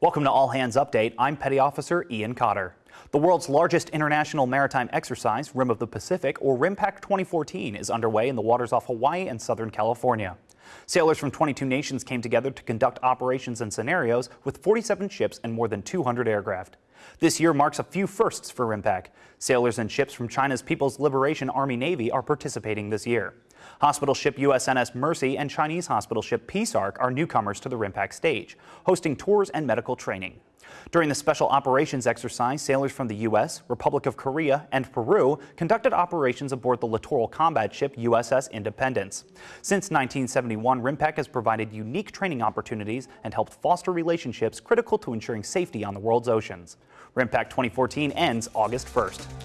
Welcome to All Hands Update. I'm Petty Officer Ian Cotter. The world's largest international maritime exercise, Rim of the Pacific, or RIMPAC 2014, is underway in the waters off Hawaii and Southern California. Sailors from 22 nations came together to conduct operations and scenarios with 47 ships and more than 200 aircraft. This year marks a few firsts for RIMPAC. Sailors and ships from China's People's Liberation Army Navy are participating this year. Hospital ship USNS Mercy and Chinese hospital ship Peace Ark are newcomers to the RIMPAC stage, hosting tours and medical training. During the special operations exercise, sailors from the U.S., Republic of Korea, and Peru conducted operations aboard the littoral combat ship USS Independence. Since 1971, RIMPAC has provided unique training opportunities and helped foster relationships critical to ensuring safety on the world's oceans. RIMPAC 2014 ends August 1st.